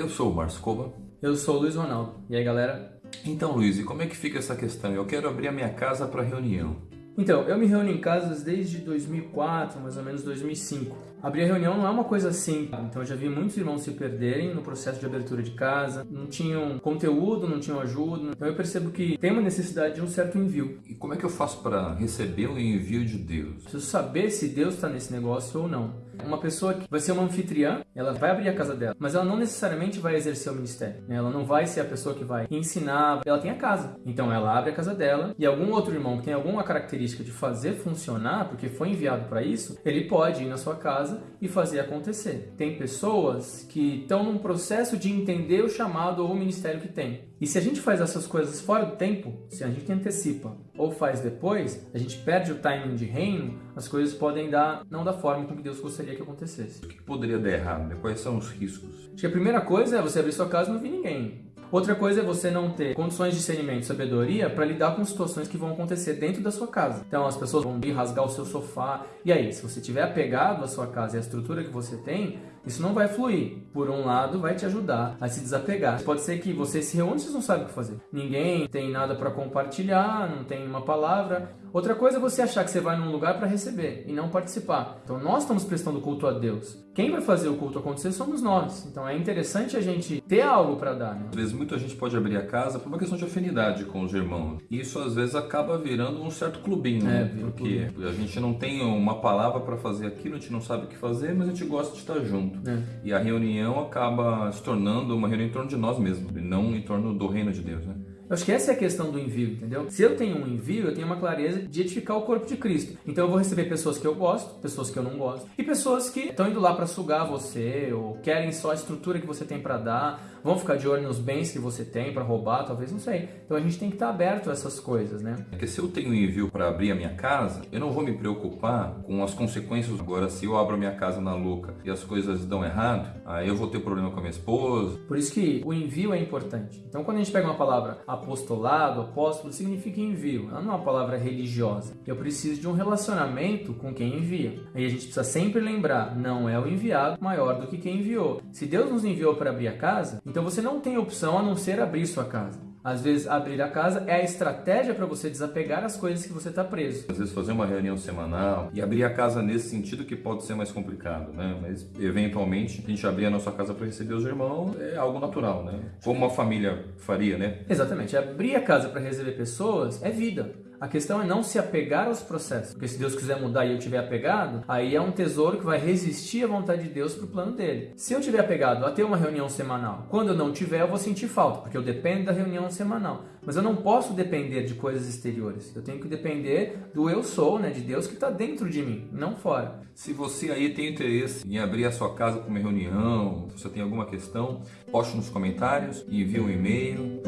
Eu sou o Marcos Coba. Eu sou o Luiz Ronaldo. E aí, galera? Então, Luiz, e como é que fica essa questão? Eu quero abrir a minha casa para reunião. Então, eu me reúno em casas desde 2004, mais ou menos 2005. Abrir a reunião não é uma coisa simples, então eu já vi muitos irmãos se perderem no processo de abertura de casa, não tinham conteúdo, não tinham ajuda, então eu percebo que tem uma necessidade de um certo envio. E como é que eu faço para receber o envio de Deus? Preciso saber se Deus está nesse negócio ou não. Uma pessoa que vai ser uma anfitriã, ela vai abrir a casa dela, mas ela não necessariamente vai exercer o ministério. Né? Ela não vai ser a pessoa que vai ensinar, ela tem a casa. Então ela abre a casa dela e algum outro irmão que tem alguma característica de fazer funcionar, porque foi enviado para isso, ele pode ir na sua casa e fazer acontecer. Tem pessoas que estão num processo de entender o chamado ou o ministério que tem. E se a gente faz essas coisas fora do tempo, se a gente antecipa ou faz depois, a gente perde o timing de reino, as coisas podem dar não da forma como Deus gostaria que acontecesse. O que poderia dar errado? Quais são os riscos? Acho que a primeira coisa é você abrir sua casa e não vir ninguém. Outra coisa é você não ter condições de discernimento e sabedoria para lidar com situações que vão acontecer dentro da sua casa. Então as pessoas vão vir rasgar o seu sofá. E aí, se você tiver apegado à sua casa e à estrutura que você tem, isso não vai fluir. Por um lado, vai te ajudar a se desapegar. Pode ser que você se reúne e vocês não sabem o que fazer. Ninguém tem nada para compartilhar, não tem uma palavra. Outra coisa é você achar que você vai num lugar para receber e não participar. Então nós estamos prestando culto a Deus. Quem vai fazer o culto acontecer somos nós. Então é interessante a gente ter algo para dar. Né? Muita gente pode abrir a casa por uma questão de afinidade com os irmãos. E isso às vezes acaba virando um certo clubinho, né? É, Porque clubinho. a gente não tem uma palavra para fazer aquilo, a gente não sabe o que fazer, mas a gente gosta de estar junto. É. E a reunião acaba se tornando uma reunião em torno de nós mesmos, e não em torno do reino de Deus, né? Eu acho que essa é a questão do envio, entendeu? Se eu tenho um envio, eu tenho uma clareza de edificar o corpo de Cristo. Então eu vou receber pessoas que eu gosto, pessoas que eu não gosto, e pessoas que estão indo lá para sugar você, ou querem só a estrutura que você tem para dar, vão ficar de olho nos bens que você tem para roubar, talvez, não sei. Então a gente tem que estar aberto a essas coisas, né? Porque se eu tenho um envio para abrir a minha casa, eu não vou me preocupar com as consequências. Agora, se eu abro a minha casa na louca e as coisas dão errado, aí eu vou ter problema com a minha esposa. Por isso que o envio é importante. Então quando a gente pega uma palavra apostolado, apóstolo, significa envio. Ela não é uma palavra religiosa. Eu preciso de um relacionamento com quem envia. Aí a gente precisa sempre lembrar, não é o enviado maior do que quem enviou. Se Deus nos enviou para abrir a casa, então você não tem opção a não ser abrir sua casa. Às vezes, abrir a casa é a estratégia para você desapegar as coisas que você está preso. Às vezes, fazer uma reunião semanal e abrir a casa nesse sentido que pode ser mais complicado, né? Mas, eventualmente, a gente abrir a nossa casa para receber os irmãos é algo natural, né? Como uma família faria, né? Exatamente. Abrir a casa para receber pessoas é vida. A questão é não se apegar aos processos. Porque se Deus quiser mudar e eu tiver apegado, aí é um tesouro que vai resistir à vontade de Deus para o plano dele. Se eu tiver apegado a ter uma reunião semanal, quando eu não tiver, eu vou sentir falta, porque eu dependo da reunião semanal. Mas eu não posso depender de coisas exteriores. Eu tenho que depender do eu sou, né, de Deus que está dentro de mim, não fora. Se você aí tem interesse em abrir a sua casa para uma reunião, se você tem alguma questão, poste nos comentários, envie um e-mail.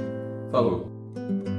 Falou!